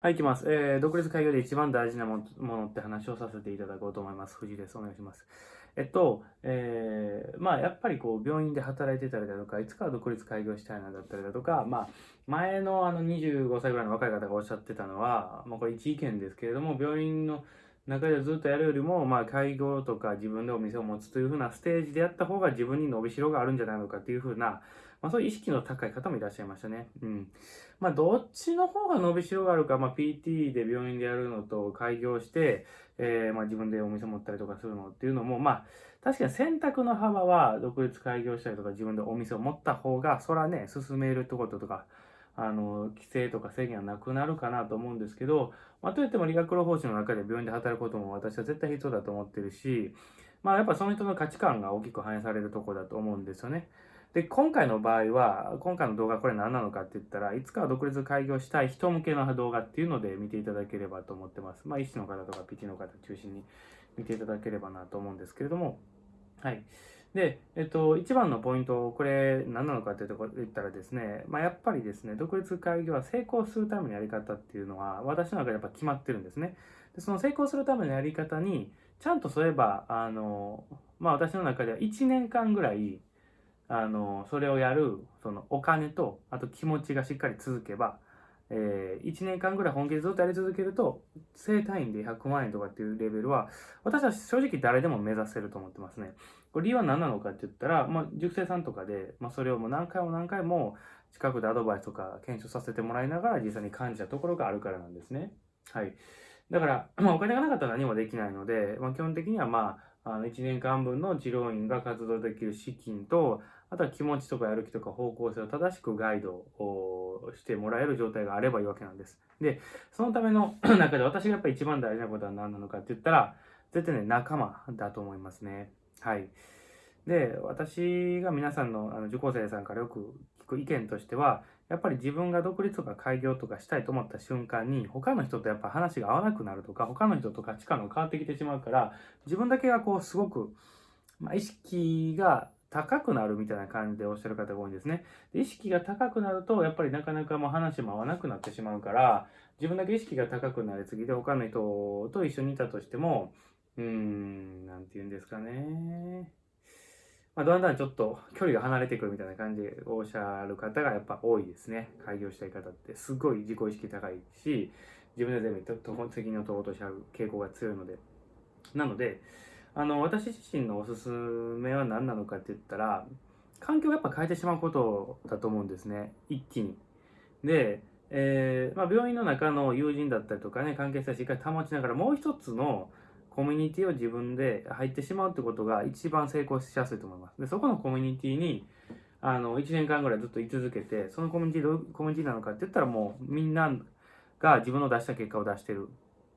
はい、いきます。えー、独立開業で一番大事なものって話をさせていただこうと思います。藤井です。お願いします。えっと、えー、まあ、やっぱりこう、病院で働いてたりだとか、いつかは独立開業したいなだったりだとか、まあ、前のあの25歳ぐらいの若い方がおっしゃってたのは、まあ、これ一意見ですけれども、病院の中でずっとやるよりも、まあ、開業とか自分でお店を持つというふうなステージでやった方が自分に伸びしろがあるんじゃないのかっていうふうな、まあ、そういう意識の高い方もいらっしゃいましたね。うん。まあ、どっちの方が伸びしろがあるか、まあ、PT で病院でやるのと開業して、えー、まあ、自分でお店持ったりとかするのっていうのも、まあ、確かに選択の幅は独立開業したりとか自分でお店を持った方が、そらね、進めるってこととか、あの、規制とか制限はなくなるかなと思うんですけど、まあ、といっても理学療法士の中で病院で働くことも私は絶対必要だと思ってるし、まあ、やっぱその人の価値観が大きく反映されるところだと思うんですよね。で、今回の場合は、今回の動画これ何なのかって言ったら、いつかは独立開業したい人向けの動画っていうので見ていただければと思ってます。まあ、医師の方とか PT の方中心に見ていただければなと思うんですけれども、はい。で、えっと、一番のポイント、これ何なのかっていうところ言ったらですね、まあ、やっぱりですね、独立開業は成功するためのやり方っていうのは、私の中でやっぱ決まってるんですね。で、その成功するためのやり方に、ちゃんとそういえば、あの、まあ、私の中では1年間ぐらい、あの、それをやる、そのお金と、あと気持ちがしっかり続けば、えー、1年間ぐらい本気でずっとやり続けると、正単位で100万円とかっていうレベルは、私は正直誰でも目指せると思ってますね。これ理由は何なのかって言ったら、まあ、塾生さんとかで、まあ、それをもう何回も何回も近くでアドバイスとか検証させてもらいながら実際に感じたところがあるからなんですね。はい。だから、まあ、お金がなかったら何もできないので、まあ、基本的にはまあ、あの1年間分の治療院が活動できる資金と、あとは気持ちとかやる気とか方向性を正しくガイドをしてもらえる状態があればいいわけなんです。で、そのための 中で私がやっぱり一番大事なことは何なのかって言ったら、絶対ね、仲間だと思いますね。はい。で、私が皆さんのあの受講生さんからよく聞く意見としては、やっぱり自分が独立とか開業とかしたいと思った瞬間に、他の人とやっぱ話が合わなくなるとか、他の人と価値観が変わってきてしまうから、自分だけがこう、すごく、まあ、意識が高くなるみたいな感じでおっしゃる方が多いんですね。で意識が高くなると、やっぱりなかなかもう話も合わなくなってしまうから、自分だけ意識が高くなりすぎて、他の人と一緒にいたとしても、うん、なんて言うんですかね。まあ、だんだんちょっと距離が離れてくるみたいな感じでおっしゃる方がやっぱ多いですね。開業したい方って。すごい自己意識高いし、自分で全部と責任を取ろうとしちゃう傾向が強いので。なので、あの、私自身のおすすめは何なのかって言ったら、環境をやっぱ変えてしまうことだと思うんですね。一気に。で、えー、まあ、病院の中の友人だったりとかね、関係性をしっかり保ちながら、もう一つのコミュニティを自分で入ってしまうってことが一番成功しやすいと思います。で、そこのコミュニティに、あの、1年間ぐらいずっと居続けて、そのコミュニティどういうコミュニティなのかって言ったらもうみんなが自分の出した結果を出してる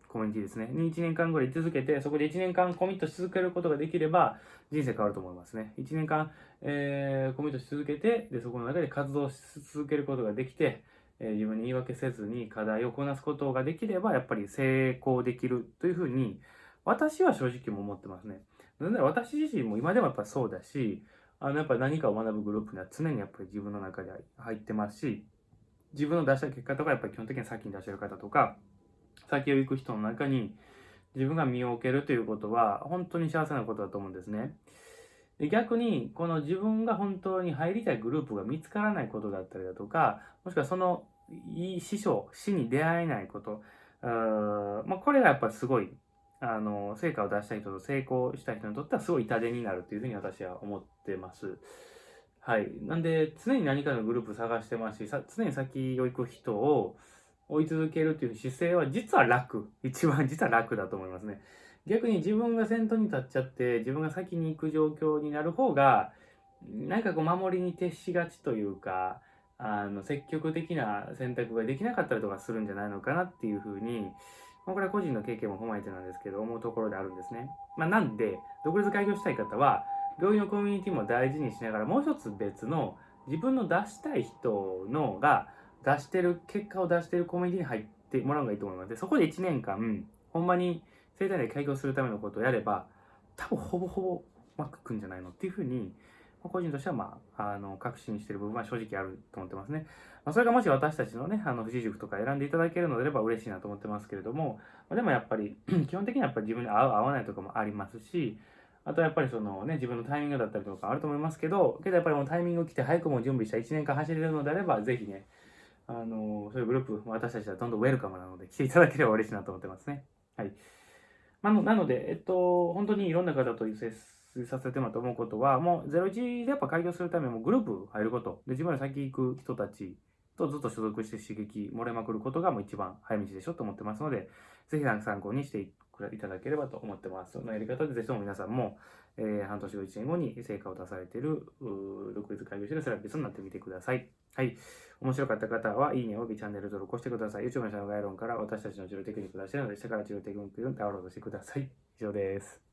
コミュニティですね。に1年間ぐらい居続けて、そこで1年間コミットし続けることができれば、人生変わると思いますね。1年間、えー、コミットし続けて、で、そこの中で活動し続けることができて、え、自分に言い訳せずに課題をこなすことができれば、やっぱり成功できるというふうに、私は正直も思ってますね。私自身も今でもやっぱそうだし、あの、やっぱ何かを学ぶグループには常にやっぱり自分の中で入ってますし、自分の出した結果とかやっぱり基本的に先に出してる方とか、先を行く人の中に自分が身を置けるということは本当に幸せなことだと思うんですね。逆に、この自分が本当に入りたいグループが見つからないことだったりだとか、もしくはそのいい師匠、死に出会えないこと、あまあ、これがやっぱすごい、あの、成果を出した人と成功した人にとってはすごい痛手になるというふうに私は思ってます。はい。なんで、常に何かのグループ探してますし、常に先を行く人を、追い続けるっていう姿勢は実は楽。一番実は楽だと思いますね。逆に自分が先頭に立っちゃって、自分が先に行く状況になる方が、なんかこう守りに徹しがちというか、あの、積極的な選択ができなかったりとかするんじゃないのかなっていうふうに、まあ、これは個人の経験も踏まえてなんですけど、思うところであるんですね。まあ、なんで、独立開業したい方は、病院のコミュニティも大事にしながら、もう一つ別の自分の出したい人のが、出してる、結果を出してるコミュニティに入ってもらうのがいいと思います。で、そこで1年間、ほんまに生体で開業するためのことをやれば、多分ほぼほぼうまくいくんじゃないのっていうふうに、個人としては、まあ、あの、確信している部分は正直あると思ってますね。まあ、それがもし私たちのね、あの、富士塾とか選んでいただけるのであれば嬉しいなと思ってますけれども、まあ、でもやっぱり、基本的にはやっぱり自分に合う合わないとかもありますし、あとはやっぱりそのね、自分のタイミングだったりとかあると思いますけど、けどやっぱりもうタイミング来て早くも準備した1年間走れるのであれば、ぜひね、あの、そういうグループ、私たちはどんどんウェルカムなので、来ていただければ嬉しいなと思ってますね。はい。まあ、なので、えっと、本当にいろんな方と接させてもらって思うことは、もう01でやっぱ開業するためにもグループ入ること、で自分ら先行く人たちとずっと所属して刺激漏れまくることがもう一番早道でしょと思ってますので、ぜひ参考にしていただければと思ってます。そのやり方でぜひとも皆さんも、えー、半年後、1年後に成果を出されている独立開業しているセラピストになってみてください。はい。面白かった方は、いいねおよびチャンネル登録をしてください。YouTube の下の概要欄から私たちの治療テクニックを出しているので、下から治療テクニックをダウンロードしてください。以上です。